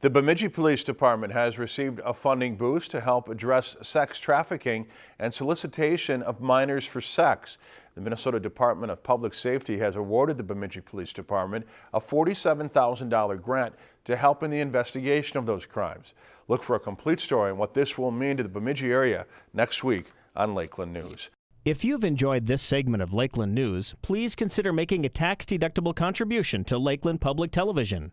The Bemidji Police Department has received a funding boost to help address sex trafficking and solicitation of minors for sex. The Minnesota Department of Public Safety has awarded the Bemidji Police Department a $47,000 grant to help in the investigation of those crimes. Look for a complete story on what this will mean to the Bemidji area next week on Lakeland News. If you've enjoyed this segment of Lakeland News, please consider making a tax-deductible contribution to Lakeland Public Television.